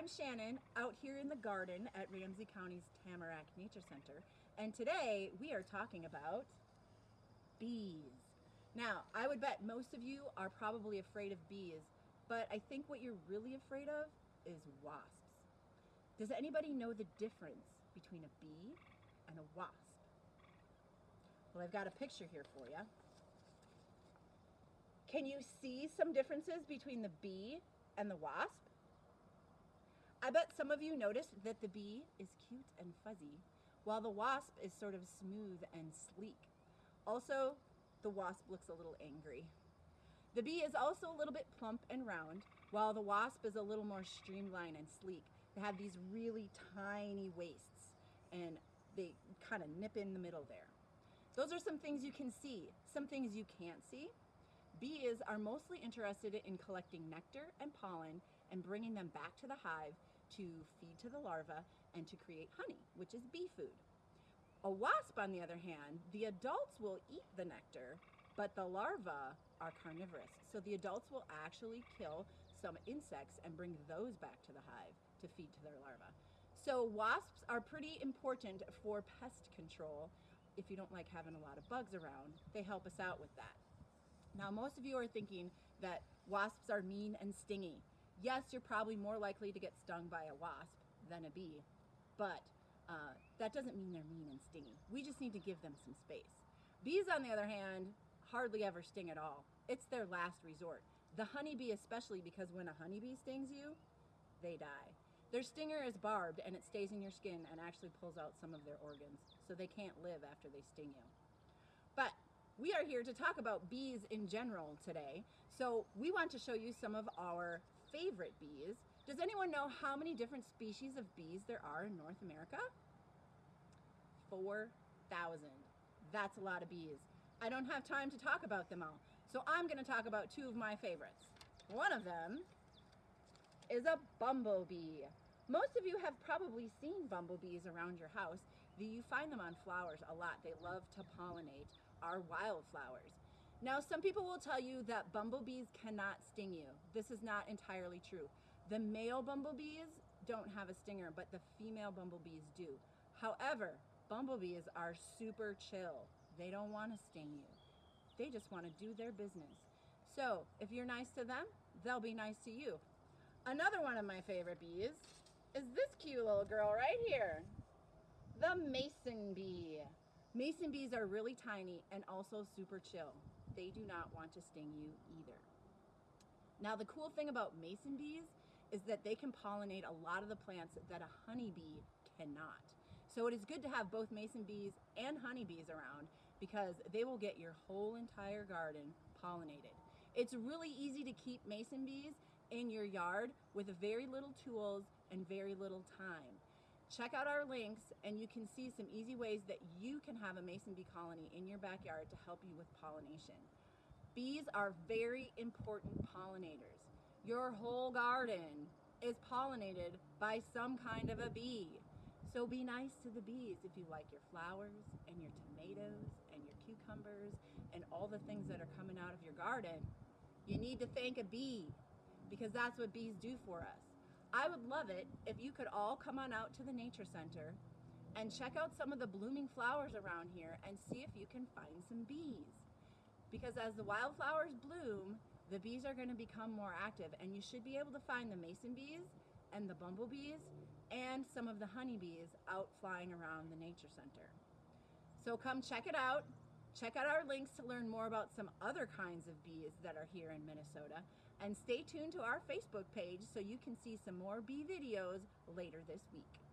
I'm Shannon out here in the garden at Ramsey County's Tamarack Nature Center, and today we are talking about bees. Now, I would bet most of you are probably afraid of bees, but I think what you're really afraid of is wasps. Does anybody know the difference between a bee and a wasp? Well, I've got a picture here for you. Can you see some differences between the bee and the wasp? I bet some of you noticed that the bee is cute and fuzzy, while the wasp is sort of smooth and sleek. Also, the wasp looks a little angry. The bee is also a little bit plump and round, while the wasp is a little more streamlined and sleek. They have these really tiny waists, and they kind of nip in the middle there. Those are some things you can see. Some things you can't see. Bees are mostly interested in collecting nectar and pollen and bringing them back to the hive to feed to the larva and to create honey, which is bee food. A wasp, on the other hand, the adults will eat the nectar, but the larvae are carnivorous. So the adults will actually kill some insects and bring those back to the hive to feed to their larvae. So wasps are pretty important for pest control. If you don't like having a lot of bugs around, they help us out with that. Now, most of you are thinking that wasps are mean and stingy yes, you're probably more likely to get stung by a wasp than a bee, but uh, that doesn't mean they're mean and stingy. We just need to give them some space. Bees, on the other hand, hardly ever sting at all. It's their last resort. The honeybee especially because when a honeybee stings you, they die. Their stinger is barbed and it stays in your skin and actually pulls out some of their organs, so they can't live after they sting you. But we are here to talk about bees in general today. So we want to show you some of our favorite bees. Does anyone know how many different species of bees there are in North America? 4,000. That's a lot of bees. I don't have time to talk about them all. So I'm gonna talk about two of my favorites. One of them is a bumblebee. Most of you have probably seen bumblebees around your house. You find them on flowers a lot. They love to pollinate our wildflowers. Now, some people will tell you that bumblebees cannot sting you. This is not entirely true. The male bumblebees don't have a stinger, but the female bumblebees do. However, bumblebees are super chill. They don't want to sting you. They just want to do their business. So if you're nice to them, they'll be nice to you. Another one of my favorite bees is this cute little girl right here, the mason bee. Mason bees are really tiny and also super chill. They do not want to sting you either. Now the cool thing about mason bees is that they can pollinate a lot of the plants that a honeybee cannot. So it is good to have both mason bees and honeybees around because they will get your whole entire garden pollinated. It's really easy to keep mason bees in your yard with very little tools and very little time. Check out our links and you can see some easy ways that you can have a mason bee colony in your backyard to help you with pollination. Bees are very important pollinators. Your whole garden is pollinated by some kind of a bee. So be nice to the bees if you like your flowers and your tomatoes and your cucumbers and all the things that are coming out of your garden. You need to thank a bee because that's what bees do for us. I would love it if you could all come on out to the Nature Center and check out some of the blooming flowers around here and see if you can find some bees. Because as the wildflowers bloom, the bees are going to become more active and you should be able to find the mason bees and the bumblebees and some of the honeybees out flying around the Nature Center. So come check it out. Check out our links to learn more about some other kinds of bees that are here in Minnesota. And stay tuned to our Facebook page so you can see some more bee videos later this week.